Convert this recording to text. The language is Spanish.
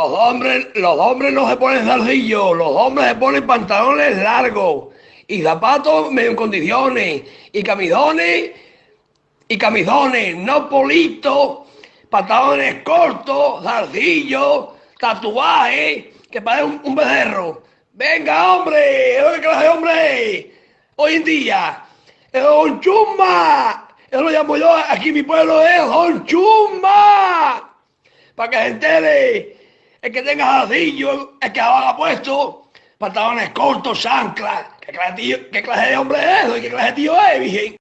Los hombres, los hombres no se ponen zarcillos, los hombres se ponen pantalones largos y zapatos medio en condiciones y camisones y camisones, no politos, pantalones cortos, zarcillos, tatuajes, que parece un, un becerro. Venga, hombre, ¿qué clase de hombre? Hoy en día, es Don Chumba, eso lo llamo yo, aquí mi pueblo es Don Chumba, para que se entere, el que tenga zarcillo, el que haga puesto, pantalones cortos, chanclas, ¿qué clase, de tío- qué clase de hombre es eso? ¿Y qué clase de tío es, virgen?